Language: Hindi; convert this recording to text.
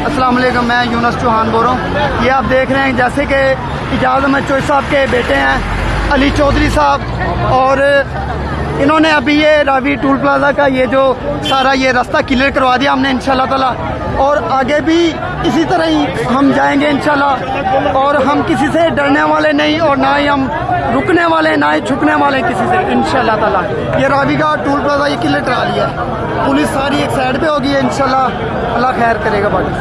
अस्सलाम वालेकुम मैं यूनस चौहान बोल रहा हूँ। ये आप देख रहे हैं, जैसे कि इजाज़ अहमद चोई साहब के बेटे हैं, अली चौधरी साहब, और इन्होंने अभी ये रावी टूल प्लाजा का ये जो सारा ये रास्ता क्लियर करवा दिया हमने इन ताला। और आगे भी इसी तरह ही हम जाएँगे इनशाला और हम किसी से डरने वाले नहीं, और ना ही हम रुकने वाले, ना ही छुपने वाले किसी से, इंशाल्लाह ताला। ये रावी का टूल प्लाजा ये क्लियर करा लिया है। पुलिस सारी एक साइड पे होगी इनशाला अल्लाह खैर करेगा, बाकी।